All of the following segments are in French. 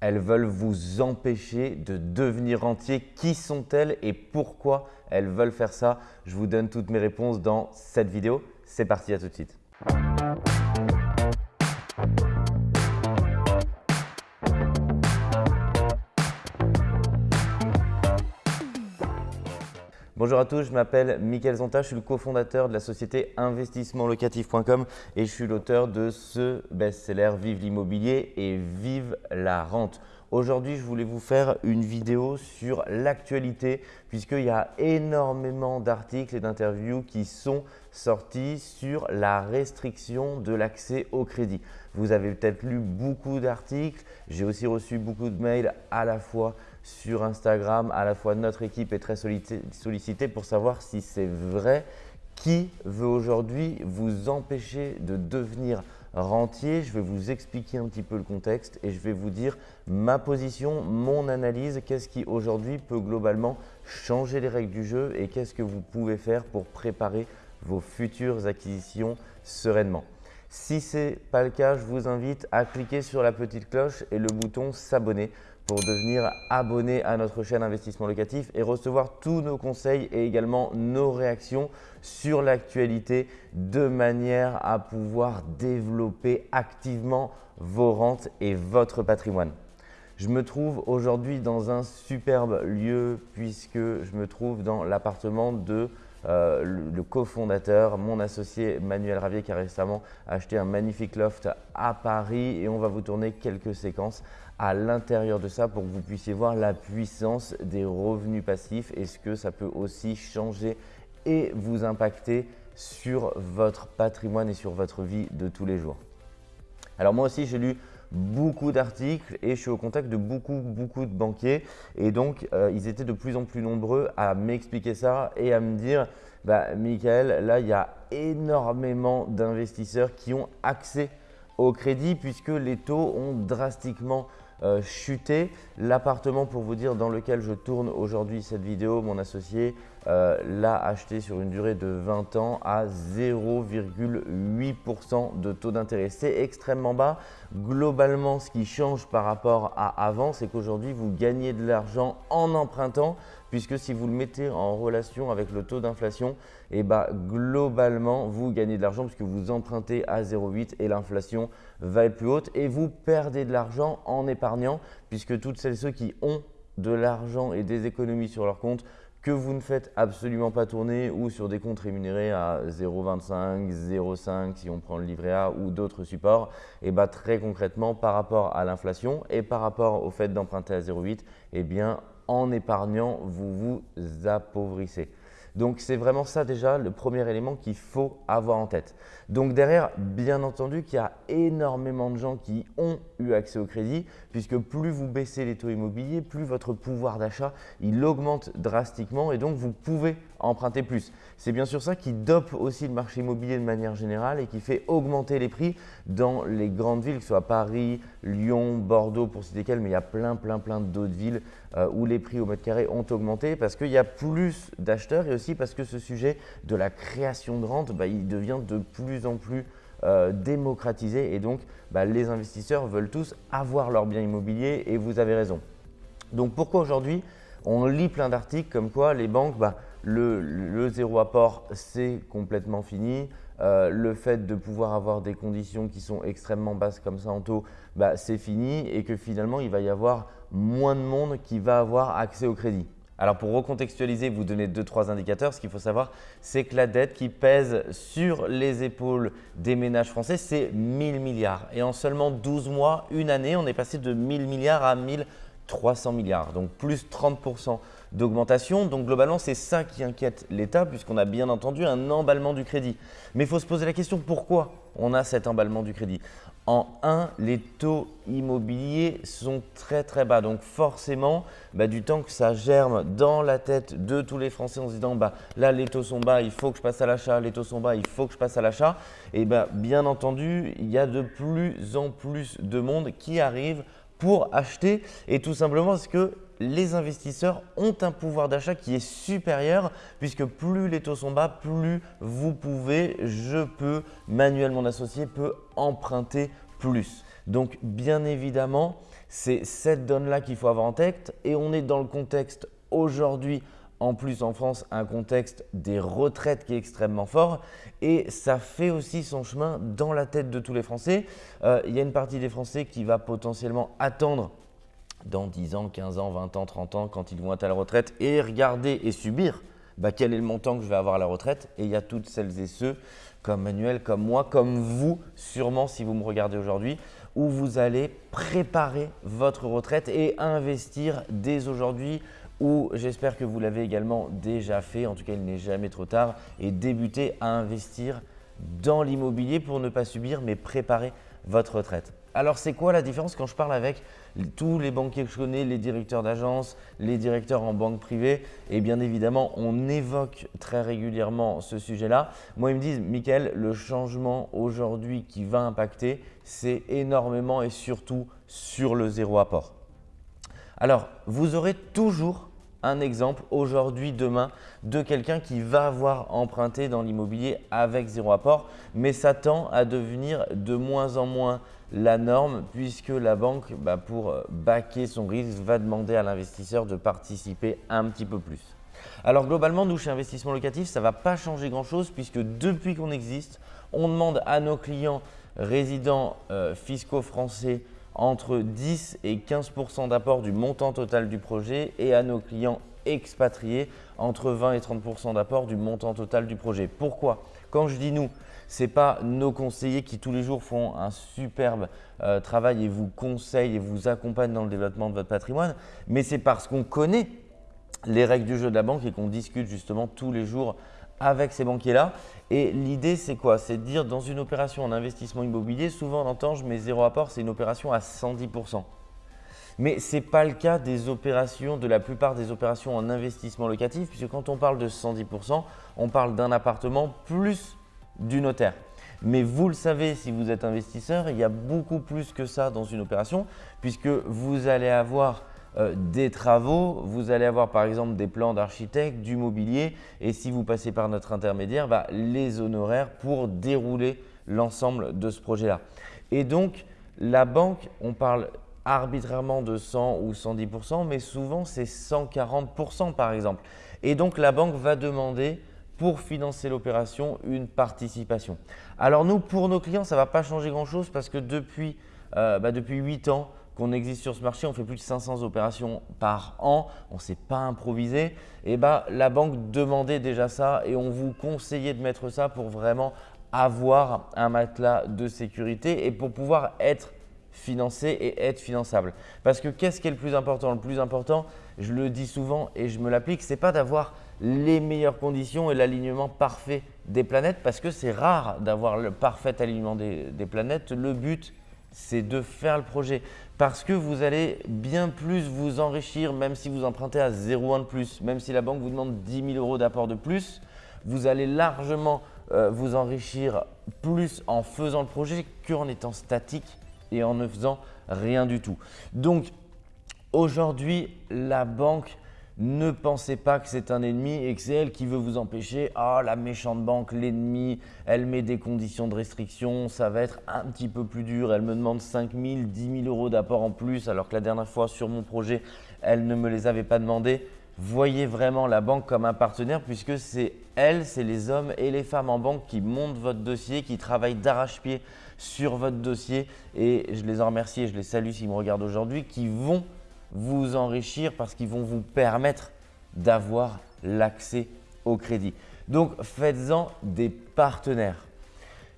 Elles veulent vous empêcher de devenir rentier. Qui sont-elles et pourquoi elles veulent faire ça? Je vous donne toutes mes réponses dans cette vidéo. C'est parti, à tout de suite. Bonjour à tous, je m'appelle Mickaël Zonta, je suis le cofondateur de la société investissementlocatif.com et je suis l'auteur de ce best-seller Vive l'immobilier et Vive la rente. Aujourd'hui, je voulais vous faire une vidéo sur l'actualité puisqu'il y a énormément d'articles et d'interviews qui sont sortis sur la restriction de l'accès au crédit. Vous avez peut-être lu beaucoup d'articles, j'ai aussi reçu beaucoup de mails à la fois sur Instagram, à la fois notre équipe est très sollicitée pour savoir si c'est vrai. Qui veut aujourd'hui vous empêcher de devenir rentier? Je vais vous expliquer un petit peu le contexte et je vais vous dire ma position, mon analyse, qu'est-ce qui aujourd'hui peut globalement changer les règles du jeu et qu'est-ce que vous pouvez faire pour préparer vos futures acquisitions sereinement? Si ce n'est pas le cas, je vous invite à cliquer sur la petite cloche et le bouton s'abonner pour devenir abonné à notre chaîne Investissement Locatif et recevoir tous nos conseils et également nos réactions sur l'actualité de manière à pouvoir développer activement vos rentes et votre patrimoine. Je me trouve aujourd'hui dans un superbe lieu puisque je me trouve dans l'appartement de euh, le, cofondateur, mon associé Manuel Ravier qui a récemment acheté un magnifique loft à Paris et on va vous tourner quelques séquences à l'intérieur de ça pour que vous puissiez voir la puissance des revenus passifs et ce que ça peut aussi changer et vous impacter sur votre patrimoine et sur votre vie de tous les jours. Alors moi aussi, j'ai lu beaucoup d'articles et je suis au contact de beaucoup, beaucoup de banquiers. Et donc, euh, ils étaient de plus en plus nombreux à m'expliquer ça et à me dire bah, Michael, là, il y a énormément d'investisseurs qui ont accès au crédit puisque les taux ont drastiquement euh, chuté. L'appartement, pour vous dire, dans lequel je tourne aujourd'hui cette vidéo, mon associé euh, l'a acheté sur une durée de 20 ans à 0,8% de taux d'intérêt. C'est extrêmement bas. Globalement, ce qui change par rapport à avant, c'est qu'aujourd'hui, vous gagnez de l'argent en empruntant puisque si vous le mettez en relation avec le taux d'inflation, et eh bah, globalement, vous gagnez de l'argent puisque vous empruntez à 0,8 et l'inflation va être plus haute et vous perdez de l'argent en épargnant puisque toutes celles et ceux qui ont de l'argent et des économies sur leur compte que vous ne faites absolument pas tourner ou sur des comptes rémunérés à 0,25, 0,5 si on prend le livret A ou d'autres supports, et bah très concrètement par rapport à l'inflation et par rapport au fait d'emprunter à 0,8, eh bien en épargnant, vous vous appauvrissez. Donc c'est vraiment ça déjà le premier élément qu'il faut avoir en tête. Donc derrière, bien entendu qu'il y a énormément de gens qui ont eu accès au crédit puisque plus vous baissez les taux immobiliers, plus votre pouvoir d'achat il augmente drastiquement et donc vous pouvez emprunter plus. C'est bien sûr ça qui dope aussi le marché immobilier de manière générale et qui fait augmenter les prix dans les grandes villes, que ce soit Paris, Lyon, Bordeaux pour citer quelles, mais il y a plein plein plein d'autres villes euh, où les prix au mètre carré ont augmenté parce qu'il y a plus d'acheteurs et aussi parce que ce sujet de la création de rente, bah, devient de plus en plus euh, démocratisé et donc bah, les investisseurs veulent tous avoir leur bien immobilier et vous avez raison. Donc pourquoi aujourd'hui on lit plein d'articles comme quoi les banques, bah, le, zéro apport c'est complètement fini, euh, le fait de pouvoir avoir des conditions qui sont extrêmement basses comme ça en taux, bah, c'est fini et que finalement il va y avoir moins de monde qui va avoir accès au crédit. Alors pour recontextualiser, vous donner deux trois indicateurs. Ce qu'il faut savoir, c'est que la dette qui pèse sur les épaules des ménages français, c'est 1000 milliards. Et en seulement 12 mois, une année, on est passé de 1000 milliards à 1300 milliards, donc plus 30% d'augmentation. Donc globalement, c'est ça qui inquiète l'État puisqu'on a bien entendu un emballement du crédit. Mais il faut se poser la question pourquoi on a cet emballement du crédit? En 1, les taux immobiliers sont très très bas. Donc forcément, bah, du temps que ça germe dans la tête de tous les Français en se disant bah, là les taux sont bas, il faut que je passe à l'achat, les taux sont bas, il faut que je passe à l'achat. Et bah, bien entendu, il y a de plus en plus de monde qui arrive pour acheter et tout simplement parce que les investisseurs ont un pouvoir d'achat qui est supérieur puisque plus les taux sont bas, plus vous pouvez, je peux, Manuel mon associé peut emprunter plus. Donc bien évidemment, c'est cette donne-là qu'il faut avoir en tête et on est dans le contexte aujourd'hui en plus en France un contexte des retraites qui est extrêmement fort et ça fait aussi son chemin dans la tête de tous les Français. Euh, il y a une partie des Français qui va potentiellement attendre dans 10 ans, 15 ans, 20 ans, 30 ans quand ils vont être à la retraite et regarder et subir bah, quel est le montant que je vais avoir à la retraite. Et il y a toutes celles et ceux comme Manuel, comme moi, comme vous, sûrement si vous me regardez aujourd'hui, où vous allez préparer votre retraite et investir dès aujourd'hui ou j'espère que vous l'avez également déjà fait, en tout cas il n'est jamais trop tard, et débuter à investir dans l'immobilier pour ne pas subir mais préparer votre retraite. Alors c'est quoi la différence quand je parle avec tous les banquiers que je connais, les directeurs d'agence, les directeurs en banque privée? Et bien évidemment, on évoque très régulièrement ce sujet-là. Moi, ils me disent, Michael, le changement aujourd'hui qui va impacter, c'est énormément et surtout sur le zéro apport. Alors, vous aurez toujours un exemple aujourd'hui, demain, de quelqu'un qui va avoir emprunté dans l'immobilier avec zéro apport, mais ça tend à devenir de moins en moins la norme puisque la banque, bah, pour euh, baquer son risque, va demander à l'investisseur de participer un petit peu plus. Alors globalement, nous chez Investissement Locatif, ça ne va pas changer grand-chose puisque depuis qu'on existe, on demande à nos clients résidents euh, fiscaux français entre 10 et 15% d'apport du montant total du projet et à nos clients expatriés entre 20 et 30% d'apport du montant total du projet. Pourquoi? Quand je dis nous, ce n'est pas nos conseillers qui tous les jours font un superbe euh, travail et vous conseillent et vous accompagnent dans le développement de votre patrimoine, mais c'est parce qu'on connaît les règles du jeu de la banque et qu'on discute justement tous les jours avec ces banquiers-là. Et l'idée, c'est quoi? C'est de dire dans une opération en investissement immobilier, souvent on entend je mets zéro apport, c'est une opération à 110%. Mais ce n'est pas le cas des opérations, de la plupart des opérations en investissement locatif, puisque quand on parle de 110%, on parle d'un appartement plus du notaire. Mais vous le savez, si vous êtes investisseur, il y a beaucoup plus que ça dans une opération, puisque vous allez avoir euh, des travaux, vous allez avoir par exemple des plans d'architecte, du mobilier et si vous passez par notre intermédiaire, bah, les honoraires pour dérouler l'ensemble de ce projet-là. Et donc, la banque, on parle arbitrairement de 100 ou 110%, mais souvent c'est 140% par exemple. Et donc, la banque va demander pour financer l'opération une participation. Alors nous, pour nos clients, ça ne va pas changer grand-chose parce que depuis, euh, bah, depuis 8 ans, qu'on existe sur ce marché, on fait plus de 500 opérations par an, on ne s'est pas improvisé, et bah, la banque demandait déjà ça et on vous conseillait de mettre ça pour vraiment avoir un matelas de sécurité et pour pouvoir être financé et être finançable. Parce que qu'est-ce qui est le plus important? Le plus important, je le dis souvent et je me l'applique, ce n'est pas d'avoir les meilleures conditions et l'alignement parfait des planètes parce que c'est rare d'avoir le parfait alignement des planètes. Le but, c'est de faire le projet parce que vous allez bien plus vous enrichir même si vous empruntez à 0,1 de plus, même si la banque vous demande 10 000 euros d'apport de plus, vous allez largement euh, vous enrichir plus en faisant le projet qu'en étant statique et en ne faisant rien du tout. Donc aujourd'hui, la banque ne pensez pas que c'est un ennemi et que c'est elle qui veut vous empêcher. Ah, la méchante banque, l'ennemi, elle met des conditions de restriction, ça va être un petit peu plus dur. Elle me demande 5 000, 10 000 euros d'apport en plus, alors que la dernière fois sur mon projet, elle ne me les avait pas demandé. Voyez vraiment la banque comme un partenaire puisque c'est elle, c'est les hommes et les femmes en banque qui montent votre dossier, qui travaillent d'arrache-pied sur votre dossier. Et je les en remercie et je les salue s'ils me regardent aujourd'hui, qui vont vous enrichir parce qu'ils vont vous permettre d'avoir l'accès au crédit. Donc, faites-en des partenaires.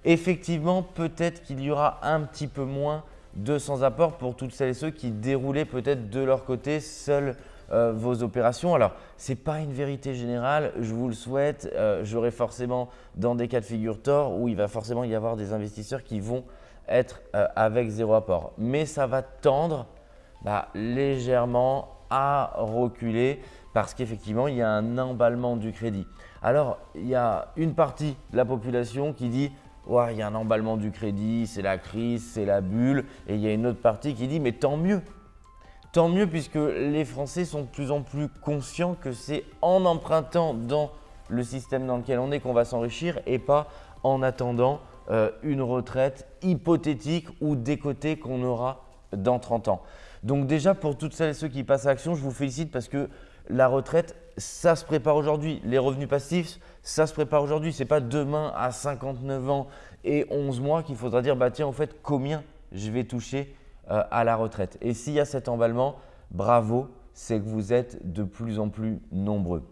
Effectivement, peut-être qu'il y aura un petit peu moins de sans-apport pour toutes celles et ceux qui déroulaient peut-être de leur côté seuls euh, vos opérations. Alors, ce n'est pas une vérité générale, je vous le souhaite. Euh, j'aurai forcément dans des cas de figure tort où il va forcément y avoir des investisseurs qui vont être euh, avec zéro apport. Mais ça va tendre légèrement à reculer parce qu'effectivement, il y a un emballement du crédit. Alors, il y a une partie de la population qui dit ouais, il y a un emballement du crédit, c'est la crise, c'est la bulle. Et il y a une autre partie qui dit mais tant mieux. Tant mieux puisque les Français sont de plus en plus conscients que c'est en empruntant dans le système dans lequel on est qu'on va s'enrichir et pas en attendant euh, une retraite hypothétique ou décotée qu'on aura dans 30 ans. Donc déjà, pour toutes celles et ceux qui passent à l'action, je vous félicite parce que la retraite, ça se prépare aujourd'hui. Les revenus passifs, ça se prépare aujourd'hui. Ce n'est pas demain à 59 ans et 11 mois qu'il faudra dire, bah tiens, en fait, combien je vais toucher euh, à la retraite. Et s'il y a cet emballement, bravo, c'est que vous êtes de plus en plus nombreux.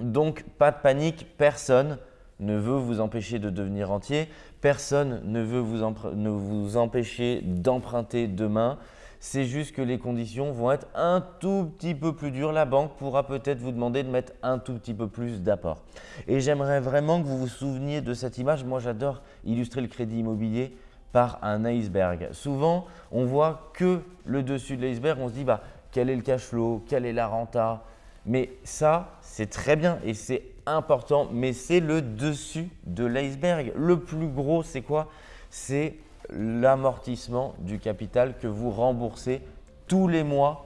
Donc, pas de panique, personne ne veut vous empêcher de devenir entier, personne ne veut vous, empêcher d'emprunter demain. C'est juste que les conditions vont être un tout petit peu plus dures. La banque pourra peut-être vous demander de mettre un tout petit peu plus d'apport. Et j'aimerais vraiment que vous vous souveniez de cette image. Moi, j'adore illustrer le crédit immobilier par un iceberg. Souvent, on voit que le dessus de l'iceberg. On se dit, bah, quel est le cash flow, quelle est la renta? Mais ça, c'est très bien et c'est important, mais c'est le dessus de l'iceberg. Le plus gros, c'est quoi? C'est l'amortissement du capital que vous remboursez tous les mois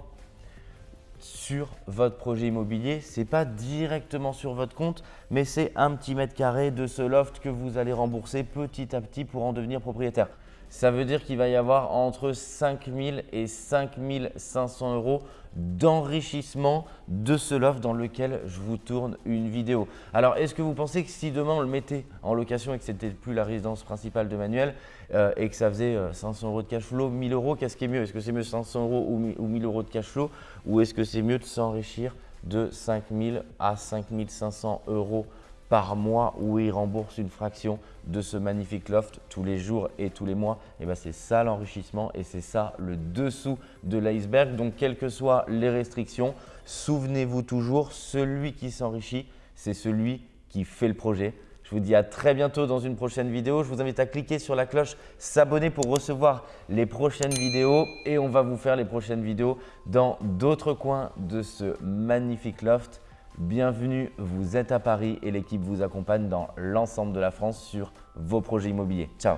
sur votre projet immobilier. Ce n'est pas directement sur votre compte, mais c'est un petit mètre carré de ce loft que vous allez rembourser petit à petit pour en devenir propriétaire. Ça veut dire qu'il va y avoir entre 5 000 et 5 500 euros d'enrichissement de ce loft dans lequel je vous tourne une vidéo. Alors, est-ce que vous pensez que si demain on le mettait en location et que ce n'était plus la résidence principale de Manuel euh, et que ça faisait 500 euh, euros de cash flow, 1000 euros, qu'est-ce qui est mieux? Est-ce que c'est mieux 500 euros ou 1000 euros de cash flow? Ou est-ce que c'est mieux de s'enrichir de 5 000 à 5 500 euros par mois où il rembourse une fraction de ce magnifique loft tous les jours et tous les mois. Et ben c'est ça l'enrichissement et c'est ça le dessous de l'iceberg. Donc, quelles que soient les restrictions, souvenez-vous toujours, celui qui s'enrichit, c'est celui qui fait le projet. Je vous dis à très bientôt dans une prochaine vidéo. Je vous invite à cliquer sur la cloche s'abonner pour recevoir les prochaines vidéos et on va vous faire les prochaines vidéos dans d'autres coins de ce magnifique loft. Bienvenue, vous êtes à Paris et l'équipe vous accompagne dans l'ensemble de la France sur vos projets immobiliers. Ciao